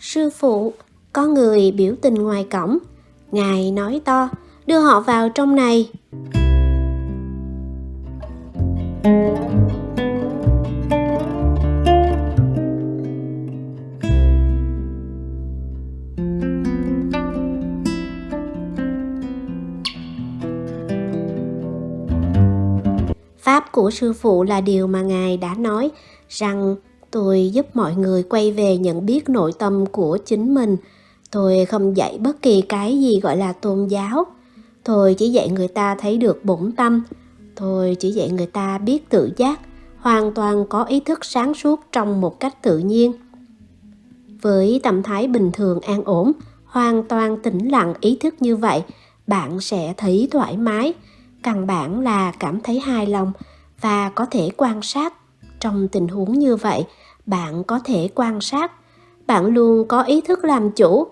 Sư phụ, có người biểu tình ngoài cổng. Ngài nói to, đưa họ vào trong này. Pháp của sư phụ là điều mà Ngài đã nói rằng tôi giúp mọi người quay về nhận biết nội tâm của chính mình. Tôi không dạy bất kỳ cái gì gọi là tôn giáo. Tôi chỉ dạy người ta thấy được bổn tâm. Tôi chỉ dạy người ta biết tự giác, hoàn toàn có ý thức sáng suốt trong một cách tự nhiên. Với tâm thái bình thường an ổn, hoàn toàn tĩnh lặng ý thức như vậy, bạn sẽ thấy thoải mái, căn bản là cảm thấy hài lòng và có thể quan sát trong tình huống như vậy, bạn có thể quan sát. Bạn luôn có ý thức làm chủ.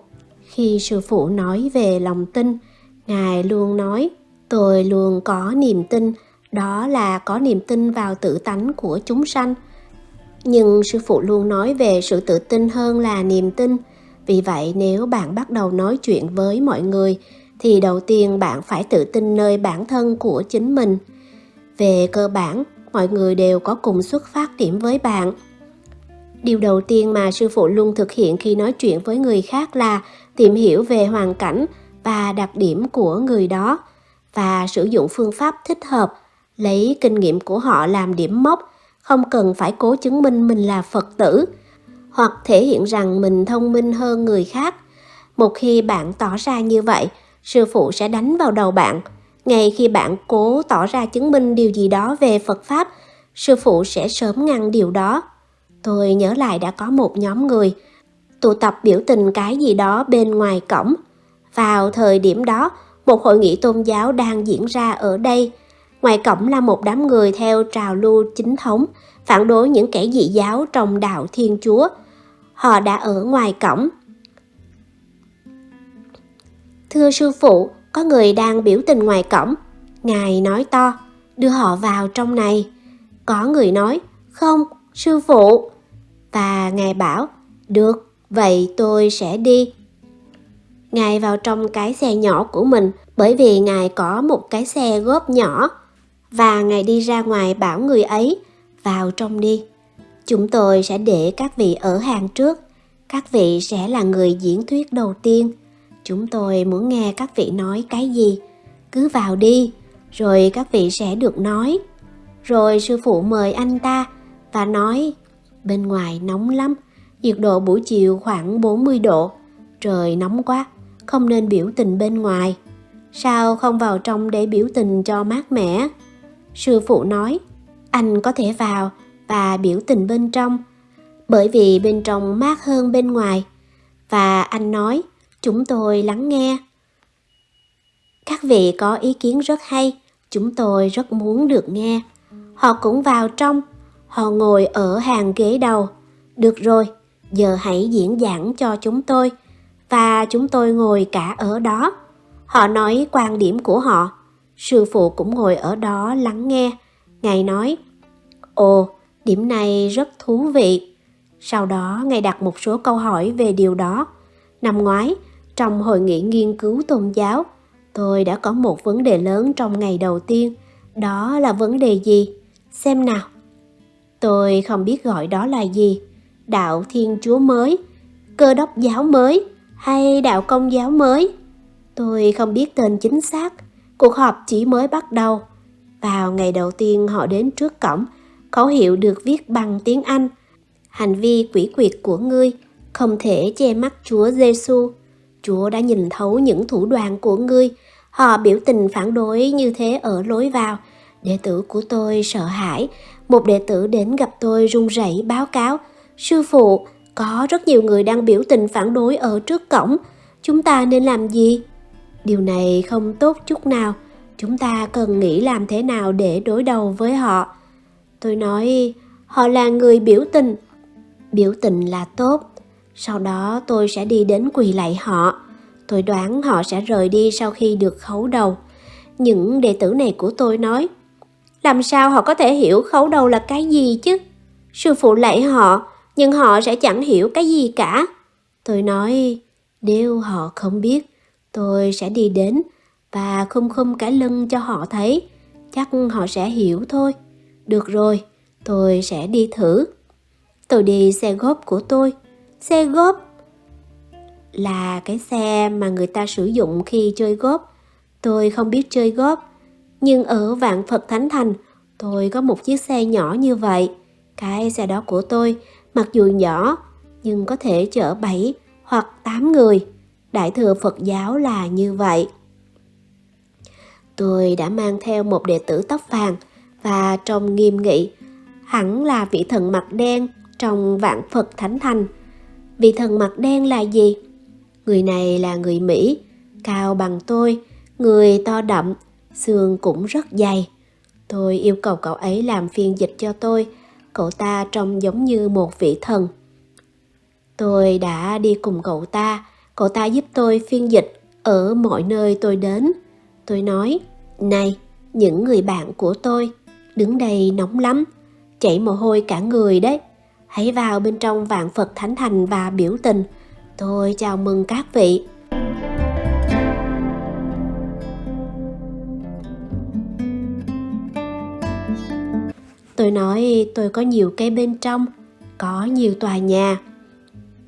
Khi sư phụ nói về lòng tin, ngài luôn nói, tôi luôn có niềm tin. Đó là có niềm tin vào tự tánh của chúng sanh. Nhưng sư phụ luôn nói về sự tự tin hơn là niềm tin. Vì vậy, nếu bạn bắt đầu nói chuyện với mọi người, thì đầu tiên bạn phải tự tin nơi bản thân của chính mình về cơ bản, mọi người đều có cùng xuất phát điểm với bạn. Điều đầu tiên mà sư phụ luôn thực hiện khi nói chuyện với người khác là tìm hiểu về hoàn cảnh và đặc điểm của người đó và sử dụng phương pháp thích hợp, lấy kinh nghiệm của họ làm điểm mốc, không cần phải cố chứng minh mình là phật tử, hoặc thể hiện rằng mình thông minh hơn người khác. Một khi bạn tỏ ra như vậy, sư phụ sẽ đánh vào đầu bạn ngay khi bạn cố tỏ ra chứng minh điều gì đó về phật pháp, sư phụ sẽ sớm ngăn điều đó. Tôi nhớ lại đã có một nhóm người tụ tập biểu tình cái gì đó bên ngoài cổng. Vào thời điểm đó, một hội nghị tôn giáo đang diễn ra ở đây. Ngoài cổng là một đám người theo trào lưu chính thống, phản đối những kẻ dị giáo trong đạo thiên chúa. Họ đã ở ngoài cổng. Thưa sư phụ có người đang biểu tình ngoài cổng. Ngài nói to, đưa họ vào trong này. Có người nói, không, sư phụ. Và ngài bảo, được, vậy tôi sẽ đi. Ngài vào trong cái xe nhỏ của mình, bởi vì ngài có một cái xe góp nhỏ. Và ngài đi ra ngoài bảo người ấy, vào trong đi. Chúng tôi sẽ để các vị ở hàng trước. Các vị sẽ là người diễn thuyết đầu tiên chúng tôi muốn nghe các vị nói cái gì. Cứ vào đi, rồi các vị sẽ được nói. Rồi sư phụ mời anh ta và nói, bên ngoài nóng lắm, nhiệt độ buổi chiều khoảng 40 độ, trời nóng quá, không nên biểu tình bên ngoài. Sao không vào trong để biểu tình cho mát mẻ? Sư phụ nói, anh có thể vào và biểu tình bên trong, bởi vì bên trong mát hơn bên ngoài. Và anh nói chúng tôi lắng nghe. Các vị có ý kiến rất hay, chúng tôi rất muốn được nghe. Họ cũng vào trong. Họ ngồi ở hàng ghế đầu. Được rồi, giờ hãy diễn giảng cho chúng tôi. Và chúng tôi ngồi cả ở đó. Họ nói quan điểm của họ. Sư phụ cũng ngồi ở đó lắng nghe. Ngài nói, ồ, điểm này rất thú vị. Sau đó, ngài đặt một số câu hỏi về điều đó. Năm ngoái trong hội nghị nghiên cứu tôn giáo. Tôi đã có một vấn đề lớn trong ngày đầu tiên, đó là vấn đề gì? Xem nào. Tôi không biết gọi đó là gì. Đạo thiên chúa mới, cơ đốc giáo mới hay đạo công giáo mới? Tôi không biết tên chính xác. Cuộc họp chỉ mới bắt đầu. Vào ngày đầu tiên họ đến trước cổng, khẩu hiệu được viết bằng tiếng anh. Hành vi quỷ quyệt của ngươi không thể che mắt chúa giêsu chúa đã nhìn thấu những thủ đoạn của ngươi. Họ biểu tình phản đối như thế ở lối vào. Đệ tử của tôi sợ hãi. Một đệ tử đến gặp tôi run rẩy báo cáo. Sư phụ, có rất nhiều người đang biểu tình phản đối ở trước cổng. Chúng ta nên làm gì? Điều này không tốt chút nào. Chúng ta cần nghĩ làm thế nào để đối đầu với họ. Tôi nói, họ là người biểu tình. Biểu tình là tốt sau đó tôi sẽ đi đến quỳ lạy họ tôi đoán họ sẽ rời đi sau khi được khấu đầu những đệ tử này của tôi nói Làm sao họ có thể hiểu khấu đầu là cái gì chứ? Sư phụ lạy họ, nhưng họ sẽ chẳng hiểu cái gì cả. Tôi nói, nếu họ không biết, tôi sẽ đi đến và khum khum cái lưng cho họ thấy. Chắc họ sẽ hiểu thôi. Được rồi, tôi sẽ đi thử. Tôi đi xe góp của tôi. Xe góp là cái xe mà người ta sử dụng khi chơi góp. Tôi không biết chơi góp, nhưng ở Vạn Phật Thánh Thành, tôi có một chiếc xe nhỏ như vậy. Cái xe đó của tôi, mặc dù nhỏ, nhưng có thể chở 7 hoặc 8 người. Đại thừa Phật giáo là như vậy. Tôi đã mang theo một đệ tử tóc vàng và trông nghiêm nghị, hẳn là vị thần mặt đen trong vạn Phật Thánh Thành. Vị thần mặt đen là gì? Người này là người Mỹ, cao bằng tôi, người to đậm, xương cũng rất dày. Tôi yêu cầu cậu ấy làm phiên dịch cho tôi, cậu ta trông giống như một vị thần. Tôi đã đi cùng cậu ta, cậu ta giúp tôi phiên dịch ở mọi nơi tôi đến. Tôi nói, này, những người bạn của tôi, đứng đây nóng lắm, chảy mồ hôi cả người đấy. Hãy vào bên trong vạn Phật Thánh Thành và biểu tình. Tôi chào mừng các vị. Tôi nói tôi có nhiều cây bên trong, có nhiều tòa nhà.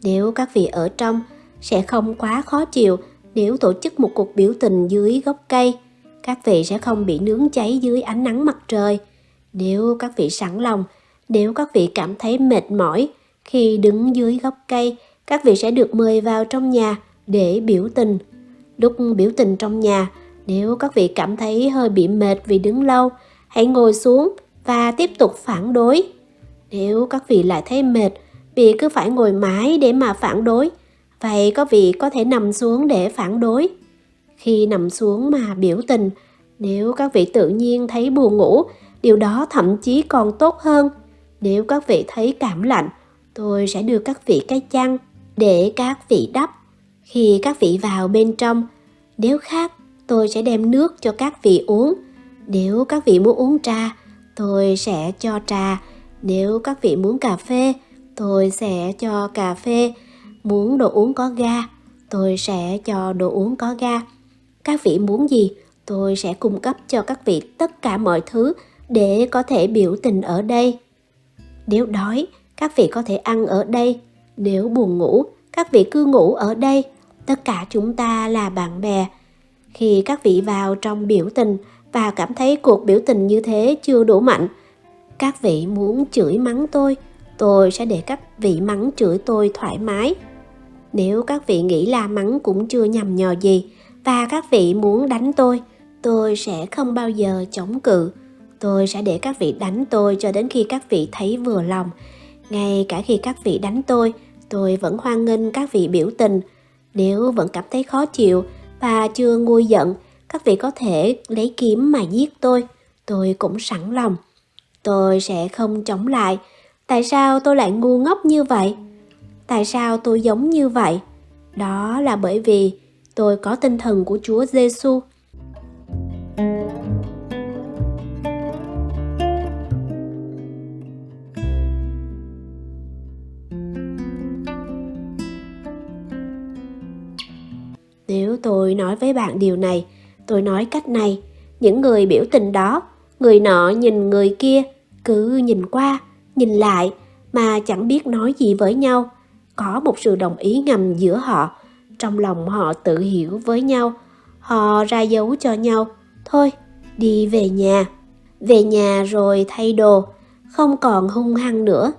Nếu các vị ở trong, sẽ không quá khó chịu nếu tổ chức một cuộc biểu tình dưới gốc cây. Các vị sẽ không bị nướng cháy dưới ánh nắng mặt trời. Nếu các vị sẵn lòng, nếu các vị cảm thấy mệt mỏi khi đứng dưới gốc cây, các vị sẽ được mời vào trong nhà để biểu tình. Lúc biểu tình trong nhà, nếu các vị cảm thấy hơi bị mệt vì đứng lâu, hãy ngồi xuống và tiếp tục phản đối. Nếu các vị lại thấy mệt vì cứ phải ngồi mãi để mà phản đối, vậy có vị có thể nằm xuống để phản đối. Khi nằm xuống mà biểu tình, nếu các vị tự nhiên thấy buồn ngủ, điều đó thậm chí còn tốt hơn. Nếu các vị thấy cảm lạnh, tôi sẽ đưa các vị cái chăn để các vị đắp. Khi các vị vào bên trong, nếu khác, tôi sẽ đem nước cho các vị uống. Nếu các vị muốn uống trà, tôi sẽ cho trà. Nếu các vị muốn cà phê, tôi sẽ cho cà phê. Muốn đồ uống có ga, tôi sẽ cho đồ uống có ga. Các vị muốn gì, tôi sẽ cung cấp cho các vị tất cả mọi thứ để có thể biểu tình ở đây. Nếu đói, các vị có thể ăn ở đây. Nếu buồn ngủ, các vị cứ ngủ ở đây. Tất cả chúng ta là bạn bè. Khi các vị vào trong biểu tình, và cảm thấy cuộc biểu tình như thế chưa đủ mạnh. Các vị muốn chửi mắng tôi, tôi sẽ để các vị mắng chửi tôi thoải mái. Nếu các vị nghĩ là mắng cũng chưa nhầm nhò gì và các vị muốn đánh tôi, tôi sẽ không bao giờ chống cự. Tôi sẽ để các vị đánh tôi cho đến khi các vị thấy vừa lòng. Ngay cả khi các vị đánh tôi, tôi vẫn hoan nghênh các vị biểu tình. Nếu vẫn cảm thấy khó chịu và chưa nguôi giận các vị có thể lấy kiếm mà giết tôi, tôi cũng sẵn lòng. Tôi sẽ không chống lại. Tại sao tôi lại ngu ngốc như vậy? Tại sao tôi giống như vậy? Đó là bởi vì tôi có tinh thần của Chúa Giêsu. Nếu tôi nói với bạn điều này, Tôi nói cách này, những người biểu tình đó, người nọ nhìn người kia, cứ nhìn qua, nhìn lại mà chẳng biết nói gì với nhau. Có một sự đồng ý ngầm giữa họ, trong lòng họ tự hiểu với nhau. Họ ra dấu cho nhau, thôi, đi về nhà. Về nhà rồi thay đồ, không còn hung hăng nữa,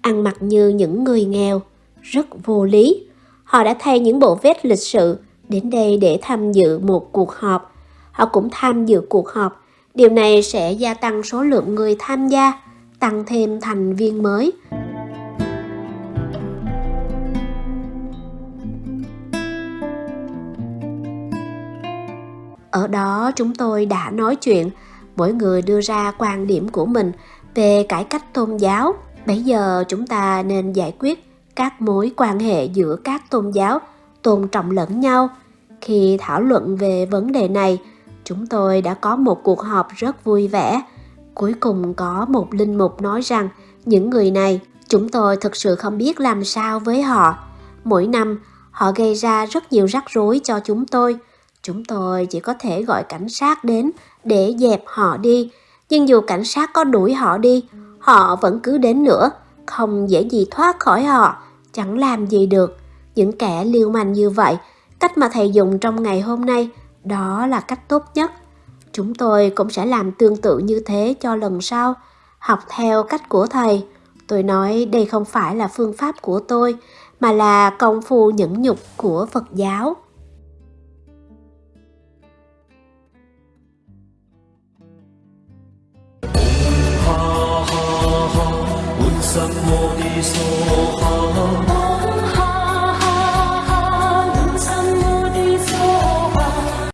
ăn mặc như những người nghèo, rất vô lý. Họ đã thay những bộ vest lịch sự đến đây để tham dự một cuộc họp họ cũng tham dự cuộc họp. Điều này sẽ gia tăng số lượng người tham gia, tăng thêm thành viên mới. Ở đó chúng tôi đã nói chuyện, mỗi người đưa ra quan điểm của mình về cải cách tôn giáo. Bây giờ chúng ta nên giải quyết các mối quan hệ giữa các tôn giáo tôn trọng lẫn nhau. Khi thảo luận về vấn đề này, chúng tôi đã có một cuộc họp rất vui vẻ Cuối cùng có một linh mục nói rằng những người này chúng tôi thực sự không biết làm sao với họ. Mỗi năm họ gây ra rất nhiều rắc rối cho chúng tôi. Chúng tôi chỉ có thể gọi cảnh sát đến để dẹp họ đi. Nhưng dù cảnh sát có đuổi họ đi, họ vẫn cứ đến nữa. Không dễ gì thoát khỏi họ, chẳng làm gì được. Những kẻ liêu manh như vậy, cách mà thầy dùng trong ngày hôm nay, đó là cách tốt nhất. Chúng tôi cũng sẽ làm tương tự như thế cho lần sau, học theo cách của thầy. Tôi nói đây không phải là phương pháp của tôi, mà là công phu nhẫn nhục của Phật giáo. Sam Mô Ni So Ha